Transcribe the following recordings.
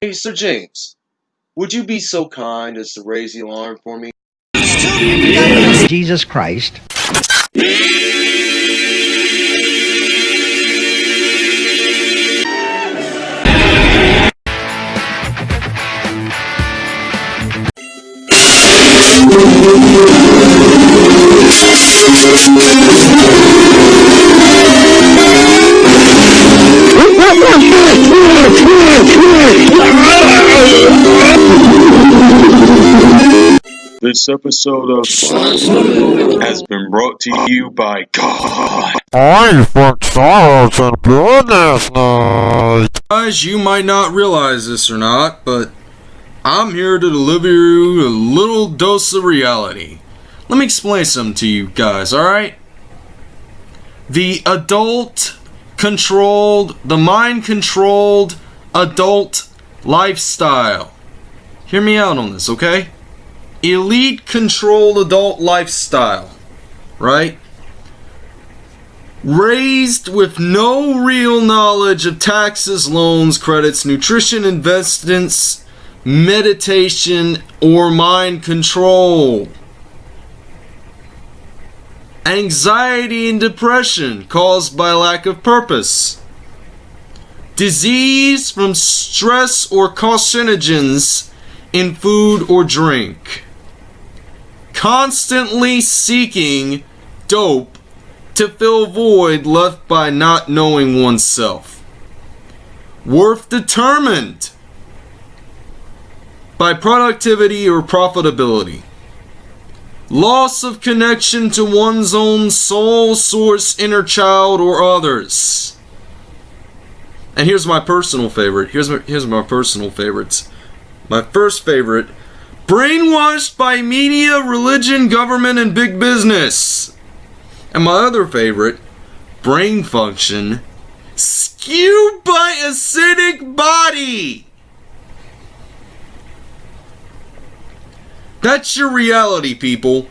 Hey, Sir James, would you be so kind as to raise the alarm for me? Jesus Christ. This episode of has been brought to you by God. I fucked sorrows and blood last night. Guys, you might not realize this or not, but I'm here to deliver you a little dose of reality. Let me explain something to you guys, alright? The adult controlled, the mind controlled adult lifestyle. Hear me out on this, okay? Elite controlled adult lifestyle, right? Raised with no real knowledge of taxes, loans, credits, nutrition, investments, meditation, or mind control. Anxiety and depression caused by lack of purpose. Disease from stress or carcinogens in food or drink. Constantly seeking dope to fill void left by not knowing oneself. Worth determined by productivity or profitability. Loss of connection to one's own soul, source, inner child, or others. And here's my personal favorite. Here's my, here's my personal favorites. My first favorite brainwashed by media, religion, government, and big business. And my other favorite, brain function, skewed by acidic body. That's your reality, people.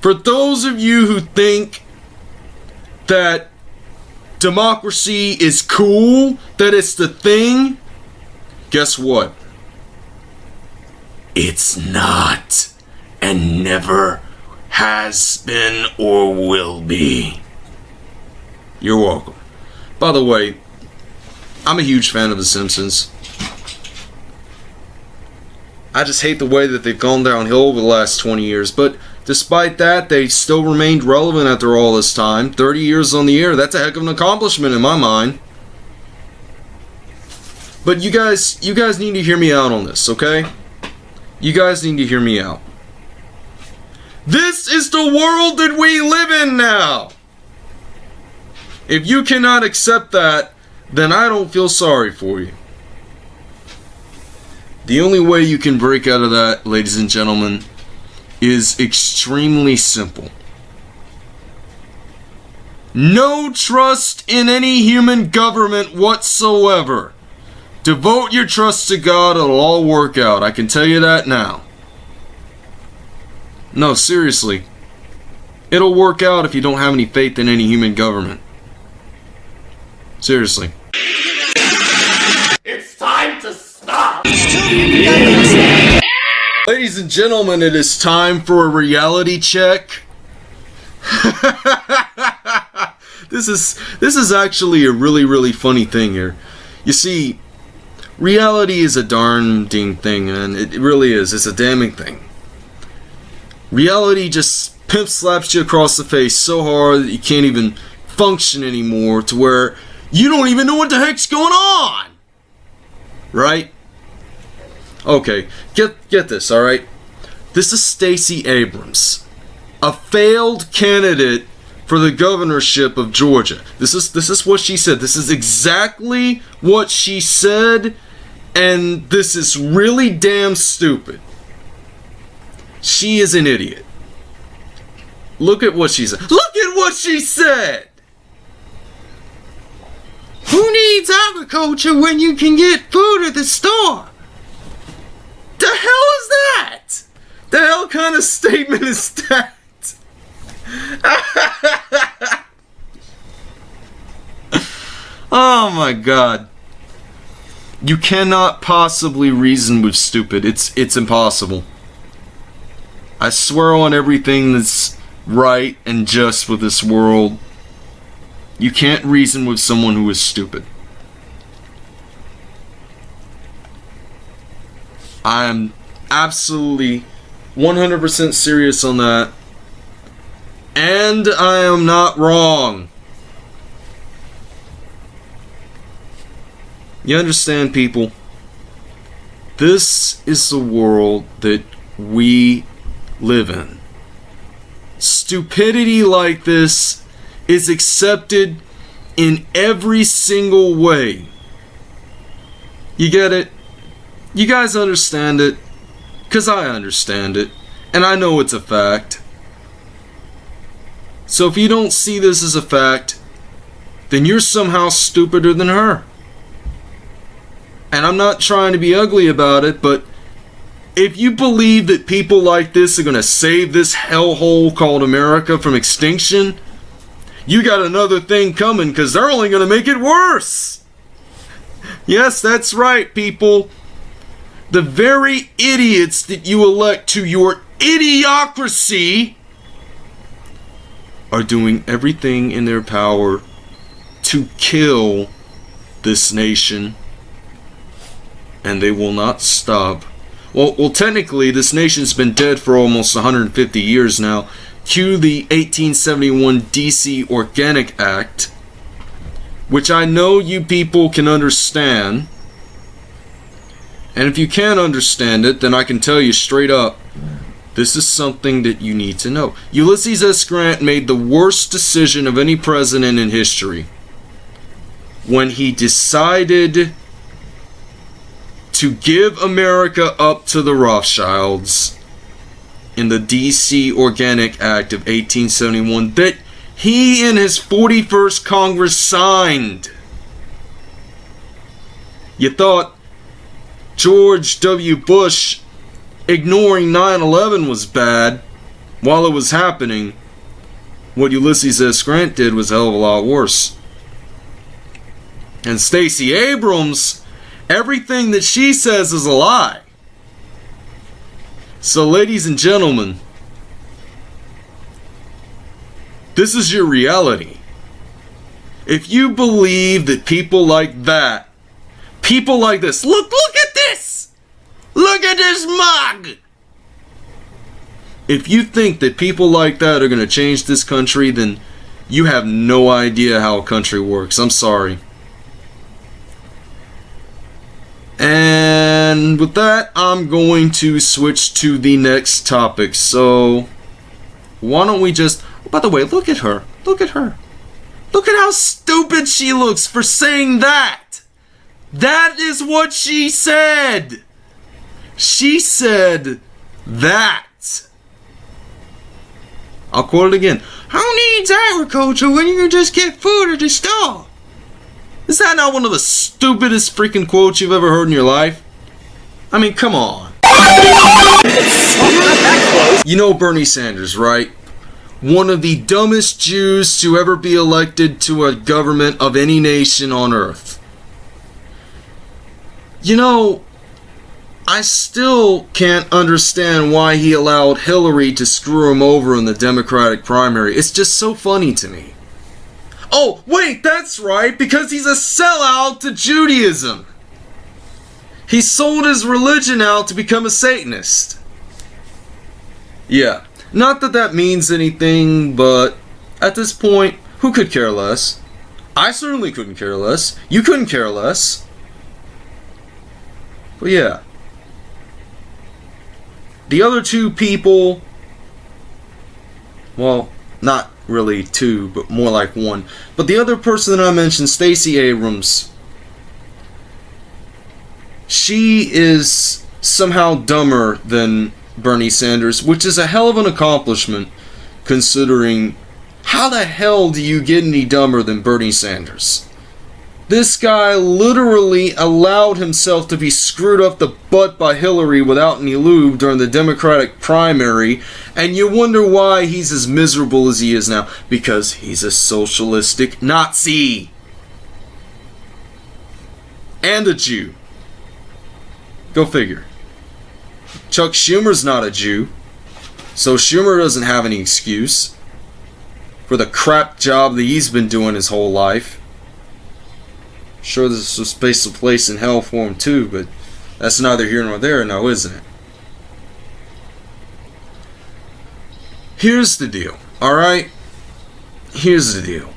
For those of you who think that democracy is cool, that it's the thing, guess what? It's not, and never has been or will be. You're welcome. By the way, I'm a huge fan of The Simpsons. I just hate the way that they've gone downhill over the last 20 years, but despite that, they still remained relevant after all this time. 30 years on the air, that's a heck of an accomplishment in my mind. But you guys, you guys need to hear me out on this, okay? You guys need to hear me out. This is the world that we live in now! If you cannot accept that, then I don't feel sorry for you. The only way you can break out of that, ladies and gentlemen, is extremely simple. No trust in any human government whatsoever. Devote your trust to God, it'll all work out. I can tell you that now. No, seriously. It'll work out if you don't have any faith in any human government. Seriously. It's time to stop! Ladies and gentlemen, it is time for a reality check. this is this is actually a really really funny thing here. You see, reality is a darn ding thing, and it really is. It's a damning thing. Reality just pimp slaps you across the face so hard that you can't even function anymore to where you don't even know what the heck's going on. Right? Okay, get get this, all right? This is Stacey Abrams, a failed candidate for the governorship of Georgia. This is this is what she said. This is exactly what she said and this is really damn stupid. She is an idiot. Look at what she said. Look at what she said! Who needs agriculture when you can get food at the store? The hell is that? The hell kind of statement is that? oh my god. You cannot possibly reason with stupid. It's it's impossible. I swear on everything that's right and just with this world. You can't reason with someone who is stupid. I am absolutely 100% serious on that. And I am not wrong. You understand, people? This is the world that we live in. Stupidity like this is accepted in every single way. You get it? You guys understand it? Because I understand it. And I know it's a fact. So if you don't see this as a fact, then you're somehow stupider than her. And I'm not trying to be ugly about it, but if you believe that people like this are going to save this hellhole called America from extinction, you got another thing coming because they're only going to make it worse. Yes, that's right, people. The very idiots that you elect to your idiocracy are doing everything in their power to kill this nation and they will not stop. Well, well, technically, this nation's been dead for almost 150 years now. Cue the 1871 DC Organic Act, which I know you people can understand. And if you can't understand it, then I can tell you straight up this is something that you need to know. Ulysses S. Grant made the worst decision of any president in history when he decided to give America up to the Rothschilds in the DC Organic Act of 1871 that he and his 41st Congress signed. You thought George W. Bush ignoring 9 11 was bad while it was happening. What Ulysses S. Grant did was a hell of a lot worse. And Stacey Abrams, everything that she says is a lie. So, ladies and gentlemen, this is your reality. If you believe that people like that, people like this, look, look at! Look at this mug! If you think that people like that are going to change this country, then you have no idea how a country works. I'm sorry. And with that, I'm going to switch to the next topic. So, why don't we just. Oh, by the way, look at her. Look at her. Look at how stupid she looks for saying that. That is what she said. She said that. I'll quote it again. Who needs agriculture when you just get food at the store? Is that not one of the stupidest freaking quotes you've ever heard in your life? I mean, come on. You know Bernie Sanders, right? One of the dumbest Jews to ever be elected to a government of any nation on earth. You know, I still can't understand why he allowed Hillary to screw him over in the Democratic primary. It's just so funny to me. Oh, wait, that's right, because he's a sellout to Judaism. He sold his religion out to become a Satanist. Yeah, not that that means anything, but at this point, who could care less? I certainly couldn't care less. You couldn't care less. But yeah. The other two people, well, not really two, but more like one. But the other person that I mentioned, Stacey Abrams, she is somehow dumber than Bernie Sanders, which is a hell of an accomplishment considering how the hell do you get any dumber than Bernie Sanders? This guy literally allowed himself to be screwed up the butt by Hillary without any lube during the Democratic primary, and you wonder why he's as miserable as he is now. Because he's a socialistic Nazi. And a Jew. Go figure. Chuck Schumer's not a Jew, so Schumer doesn't have any excuse for the crap job that he's been doing his whole life. Sure, there's a space of place in hell for him too, but that's neither here nor there now, isn't it? Here's the deal, alright? Here's the deal.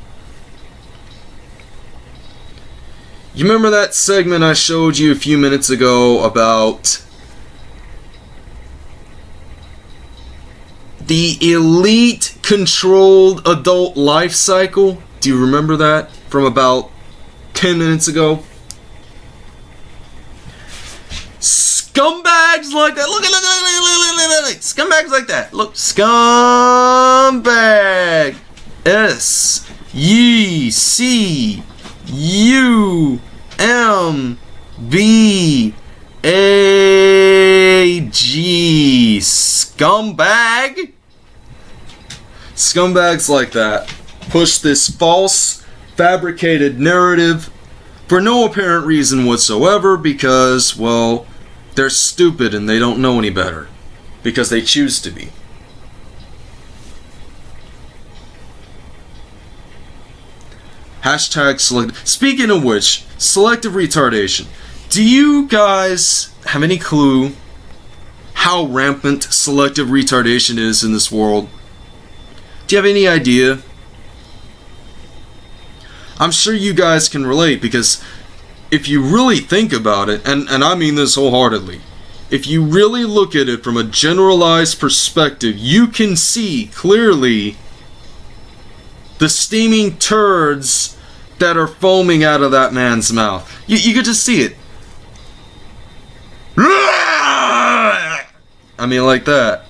You remember that segment I showed you a few minutes ago about the elite controlled adult life cycle? Do you remember that from about 10 minutes ago? Scumbags like that. Look at look, look, look, look. Scumbags like that. Look, scumbag. S U C U M B A G. Scumbag. Scumbags like that push this false, fabricated narrative for no apparent reason whatsoever because, well, they're stupid and they don't know any better. Because they choose to be. Hashtag select. Speaking of which, selective retardation. Do you guys have any clue how rampant selective retardation is in this world? Do you have any idea? I'm sure you guys can relate because if you really think about it, and, and I mean this wholeheartedly, if you really look at it from a generalized perspective, you can see clearly the steaming turds that are foaming out of that man's mouth. You, you could just see it. I mean, like that.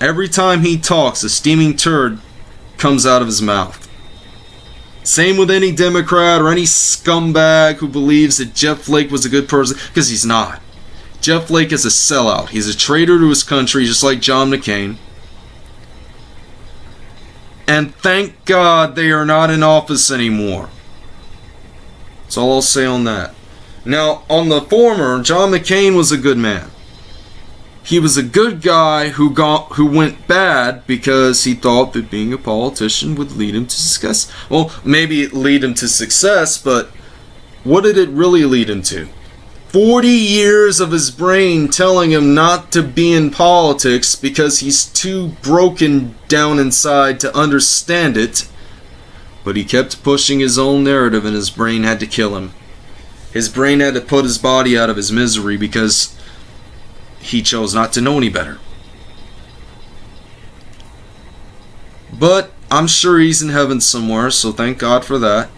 Every time he talks, a steaming turd comes out of his mouth. Same with any Democrat or any scumbag who believes that Jeff Flake was a good person, because he's not. Jeff Flake is a sellout. He's a traitor to his country, just like John McCain. And thank God they are not in office anymore. That's all I'll say on that. Now, on the former, John McCain was a good man. He was a good guy who got who went bad because he thought that being a politician would lead him to success. Well, maybe it lead him to success, but what did it really lead him to? 40 years of his brain telling him not to be in politics because he's too broken down inside to understand it. But he kept pushing his own narrative and his brain had to kill him. His brain had to put his body out of his misery because he chose not to know any better. But I'm sure he's in heaven somewhere, so thank God for that.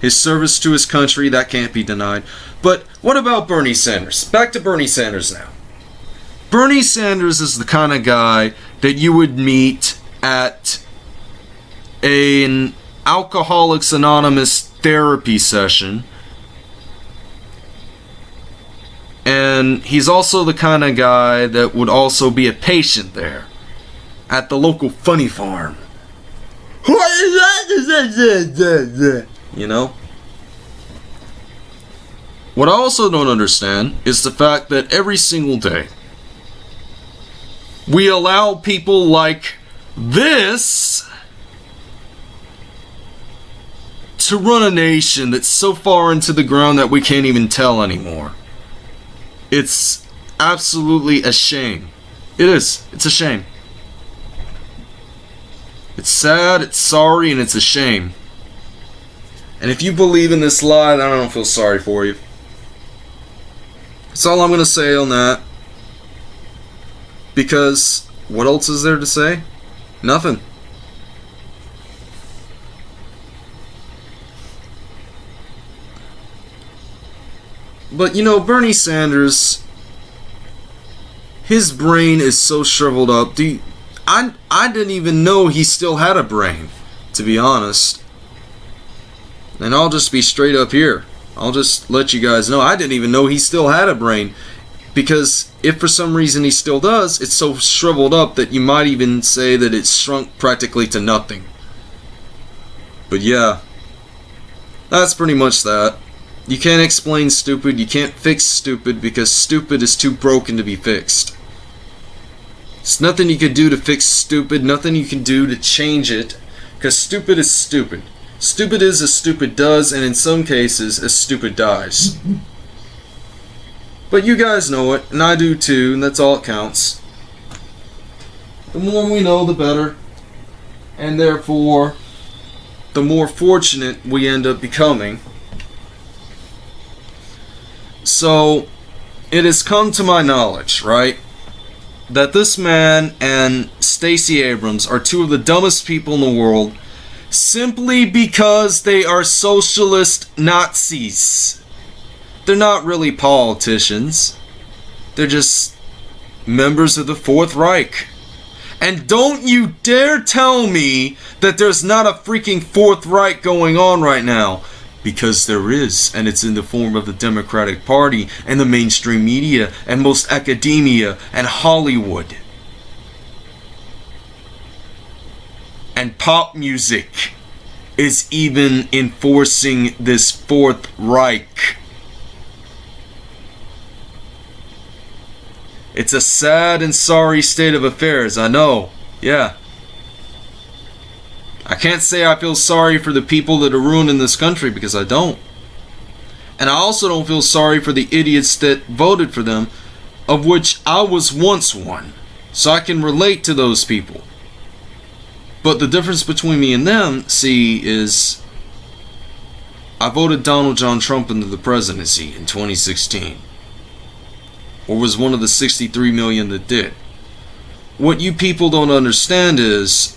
His service to his country, that can't be denied. But what about Bernie Sanders? Back to Bernie Sanders now. Bernie Sanders is the kind of guy that you would meet at an Alcoholics Anonymous therapy session. And he's also the kind of guy that would also be a patient there at the local funny farm. You know? What I also don't understand is the fact that every single day we allow people like this to run a nation that's so far into the ground that we can't even tell anymore. It's absolutely a shame. It is. It's a shame. It's sad, it's sorry, and it's a shame. And if you believe in this lie, then I don't feel sorry for you. That's all I'm going to say on that. Because what else is there to say? Nothing. But you know, Bernie Sanders, his brain is so shriveled up. Do you, I I didn't even know he still had a brain, to be honest. And I'll just be straight up here. I'll just let you guys know I didn't even know he still had a brain. Because if for some reason he still does, it's so shriveled up that you might even say that it's shrunk practically to nothing. But yeah, that's pretty much that. You can't explain stupid, you can't fix stupid because stupid is too broken to be fixed. There's nothing you can do to fix stupid, nothing you can do to change it, because stupid is stupid. Stupid is as stupid does, and in some cases, as stupid dies. But you guys know it, and I do too, and that's all it counts. The more we know, the better. And therefore, the more fortunate we end up becoming. So, it has come to my knowledge, right? That this man and Stacey Abrams are two of the dumbest people in the world simply because they are socialist Nazis. They're not really politicians. They're just members of the Fourth Reich. And don't you dare tell me that there's not a freaking Fourth Reich going on right now. Because there is, and it's in the form of the Democratic Party and the mainstream media and most academia and Hollywood. And pop music is even enforcing this Fourth Reich. It's a sad and sorry state of affairs, I know. Yeah. I can't say I feel sorry for the people that are ruining this country because I don't. And I also don't feel sorry for the idiots that voted for them, of which I was once one. So I can relate to those people. But the difference between me and them, see, is I voted Donald John Trump into the presidency in 2016 or was one of the 63 million that did. What you people don't understand is,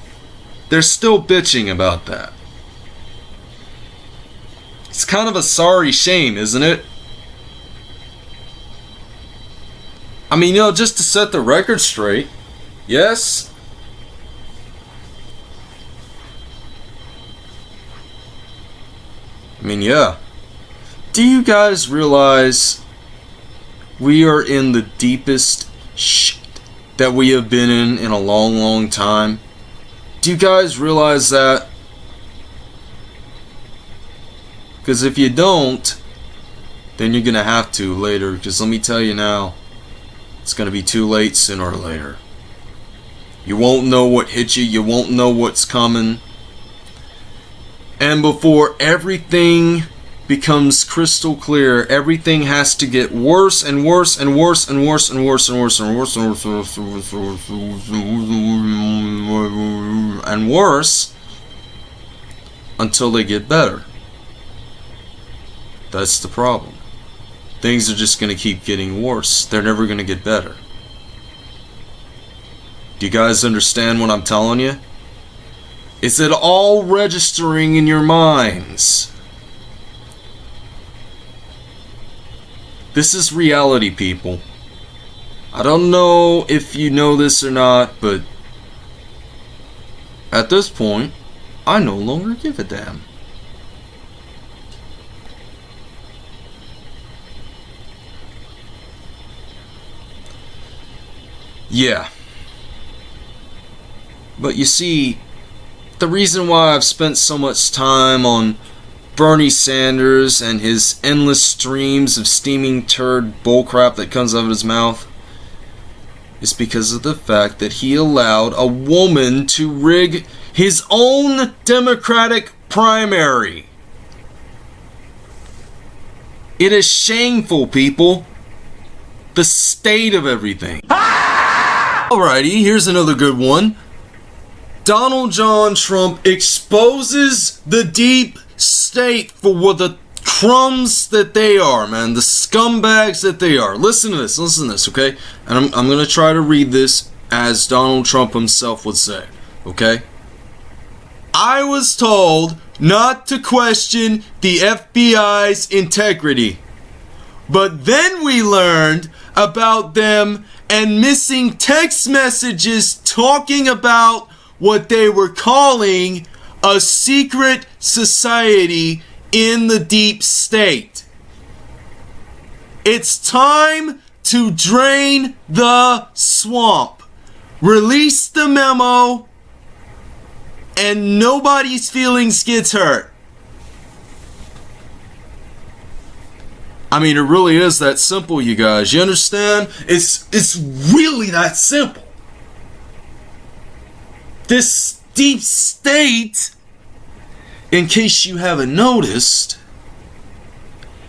They're still bitching about that. It's kind of a sorry shame, isn't it? I mean, you know, just to set the record straight, yes? I mean, yeah. Do you guys realize we are in the deepest shit that we have been in in a long, long time? Do you guys realize that? Because if you don't, then you're going to have to later. Because let me tell you now, it's going to be too late sooner or later. You won't know what hit you, you won't know what's coming. And before everything becomes crystal clear, everything has to get worse and worse and worse and worse and worse and worse and worse and worse and worse and worse and worse until they get better. That's the problem. Things are just going to keep getting worse. They're never going to get better. Do you guys understand what I'm telling you? Is it all registering in your minds? This is reality, people. I don't know if you know this or not, but at this point, I no longer give a damn. Yeah. But you see, the reason why I've spent so much time on Bernie Sanders and his endless streams of steaming turd bullcrap that comes out of his mouth is because of the fact that he allowed a woman to rig his own Democratic primary. It is shameful, people. The state of everything. Alrighty, here's another good one. Donald John Trump exposes the deep state for what the crumbs that they are, man. The scumbags that they are. Listen to this. Listen to this, okay? And I'm, I'm going to try to read this as Donald Trump himself would say, okay? I was told not to question the FBI's integrity. But then we learned about them and missing text messages talking about what they were calling a secret society in the deep state. It's time to drain the swamp. Release the memo and nobody's feelings gets hurt. I mean, it really is that simple, you guys. You understand? It's it's really that simple. This deep state, in case you haven't noticed,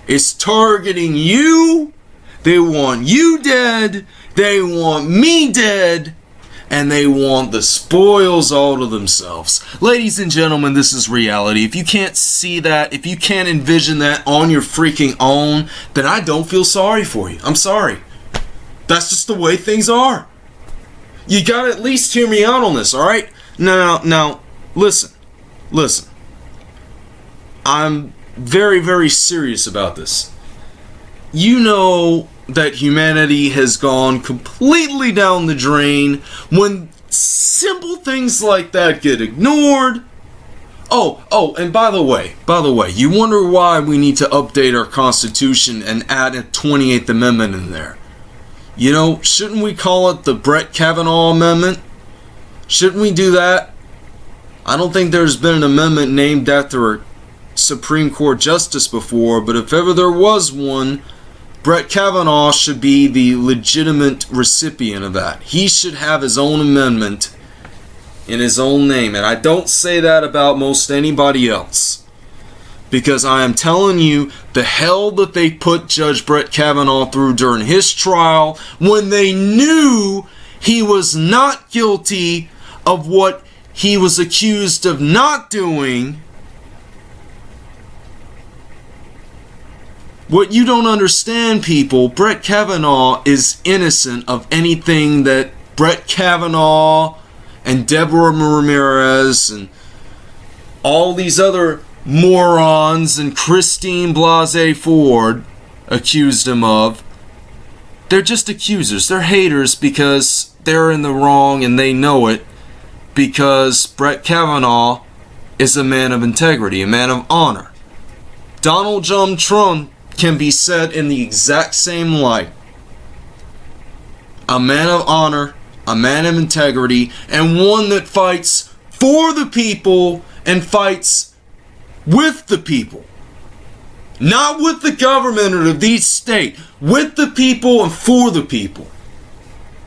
is targeting you. They want you dead. They want me dead. And they want the spoils all to themselves. Ladies and gentlemen, this is reality. If you can't see that, if you can't envision that on your freaking own, then I don't feel sorry for you. I'm sorry. That's just the way things are. You gotta at least hear me out on this, alright? Now, now, listen. Listen. I'm very, very serious about this. You know that humanity has gone completely down the drain when simple things like that get ignored. Oh, oh, and by the way, by the way, you wonder why we need to update our Constitution and add a 28th Amendment in there. You know, shouldn't we call it the Brett Kavanaugh Amendment? Shouldn't we do that? I don't think there's been an amendment named after Supreme Court justice before, but if ever there was one, Brett Kavanaugh should be the legitimate recipient of that. He should have his own amendment in his own name. And I don't say that about most anybody else. Because I am telling you, the hell that they put Judge Brett Kavanaugh through during his trial when they knew he was not guilty of what he was accused of not doing. What you don't understand, people, Brett Kavanaugh is innocent of anything that Brett Kavanaugh and Deborah Ramirez and all these other morons and Christine Blasey Ford accused him of. They're just accusers. They're haters because they're in the wrong and they know it because Brett Kavanaugh is a man of integrity, a man of honor. Donald John Trump can be said in the exact same light. A man of honor, a man of integrity, and one that fights for the people and fights with the people. Not with the government or the state, with the people and for the people.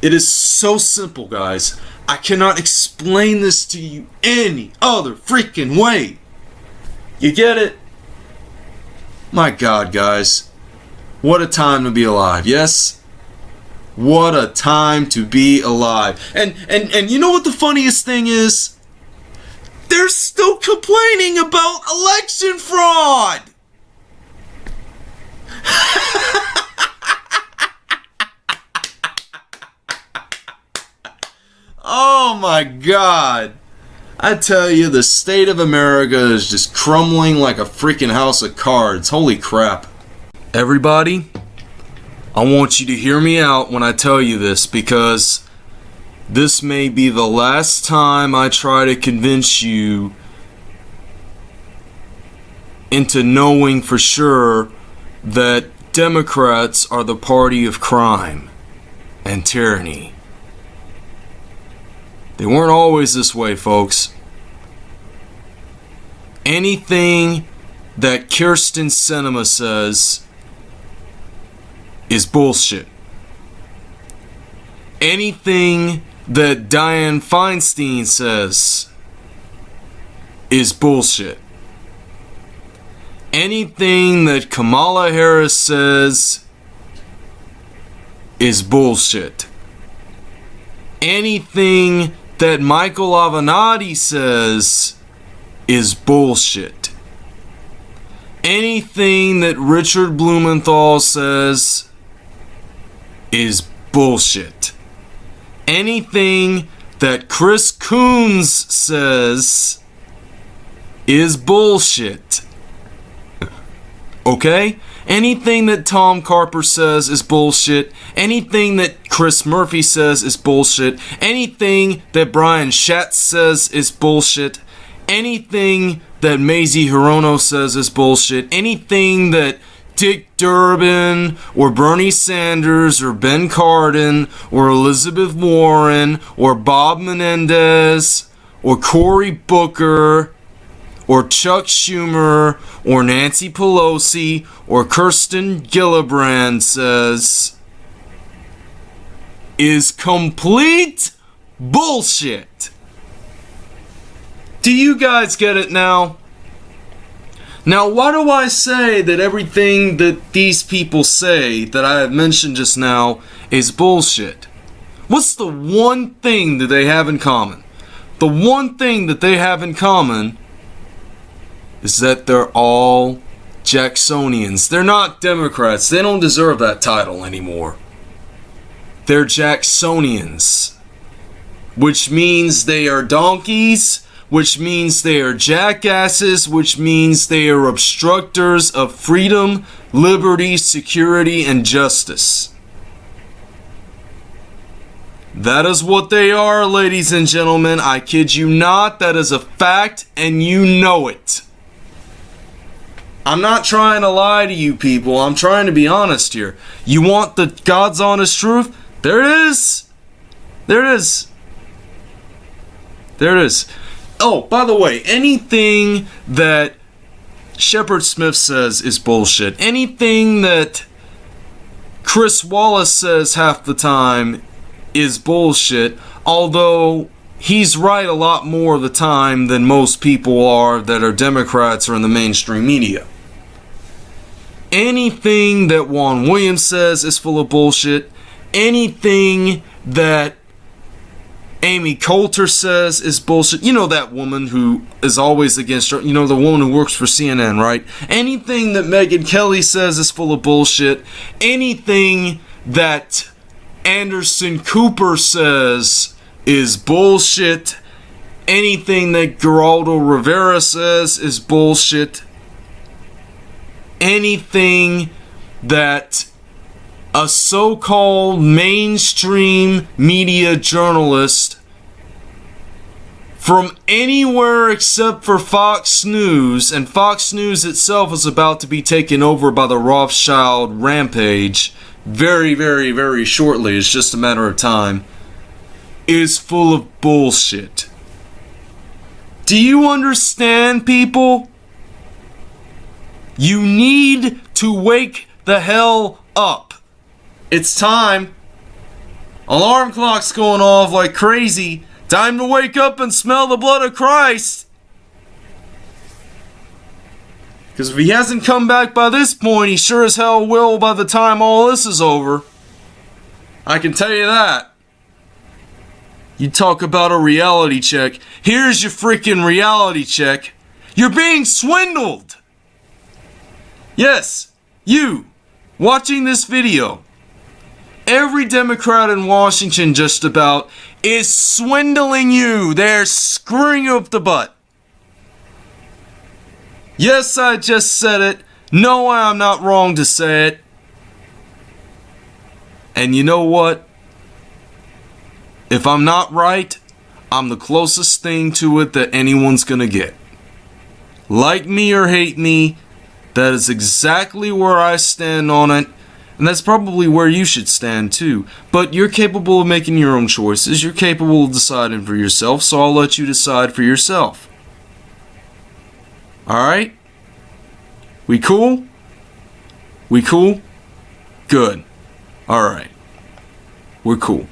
It is so simple, guys. I cannot explain this to you any other freaking way. You get it? My God, guys. What a time to be alive, yes? What a time to be alive. And and and you know what the funniest thing is? They're still complaining about election fraud. oh my god. I tell you, the state of America is just crumbling like a freaking house of cards. Holy crap. Everybody, I want you to hear me out when I tell you this because this may be the last time I try to convince you into knowing for sure that Democrats are the party of crime and tyranny. They weren't always this way, folks. Anything that Kyrsten Sinema says is bullshit. Anything that Dianne Feinstein says is bullshit. Anything that Kamala Harris says is bullshit. Anything that Michael Avenatti says is bullshit. Anything that Richard Blumenthal says is bullshit. Anything that Chris Coons says is bullshit. Okay? Anything that Tom Carper says is bullshit. Anything that Chris Murphy says is bullshit. Anything that Brian Schatz says is bullshit. Anything that Mazie Hirono says is bullshit. Anything that Dick Durbin or Bernie Sanders or Ben Cardin or Elizabeth Warren or Bob Menendez or Cory Booker or Chuck Schumer or Nancy Pelosi or Kirsten Gillibrand says is complete bullshit. Do you guys get it now? Now, why do I say that everything that these people say that I have mentioned just now is bullshit? What's the one thing that they have in common? The one thing that they have in common is that they're all Jacksonians. They're not Democrats. They don't deserve that title anymore. They're Jacksonians, which means they are donkeys which means they are jackasses, which means they are obstructors of freedom, liberty, security, and justice. That is what they are, ladies and gentlemen. I kid you not. That is a fact, and you know it. I'm not trying to lie to you people. I'm trying to be honest here. You want the God's honest truth? There it is. There it is. There it is. Oh, by the way, anything that Shepard Smith says is bullshit. Anything that Chris Wallace says half the time is bullshit, although he's right a lot more of the time than most people are that are Democrats or in the mainstream media. Anything that Juan Williams says is full of bullshit. Anything that Amy Coulter says is bullshit. You know that woman who is always against her. You know the woman who works for CNN, right? Anything that Megyn Kelly says is full of bullshit. Anything that Anderson Cooper says is bullshit. Anything that Geraldo Rivera says is bullshit. Anything that a so called mainstream media journalist from anywhere except for Fox News, and Fox News itself is about to be taken over by the Rothschild rampage very, very, very shortly. It's just a matter of time. Is full of bullshit. Do you understand, people? You need to wake the hell up. It's time. Alarm clock's going off like crazy. Time to wake up and smell the blood of Christ. Because if he hasn't come back by this point, he sure as hell will by the time all this is over. I can tell you that. You talk about a reality check. Here's your freaking reality check. You're being swindled. Yes, you watching this video. Every Democrat in Washington, just about, is swindling you. They're screwing you up the butt. Yes, I just said it. No, I'm not wrong to say it. And you know what? If I'm not right, I'm the closest thing to it that anyone's gonna get. Like me or hate me, that is exactly where I stand on it. And that's probably where you should stand too. But you're capable of making your own choices. You're capable of deciding for yourself, so I'll let you decide for yourself. Alright? We cool? We cool? Good. Alright. We're cool.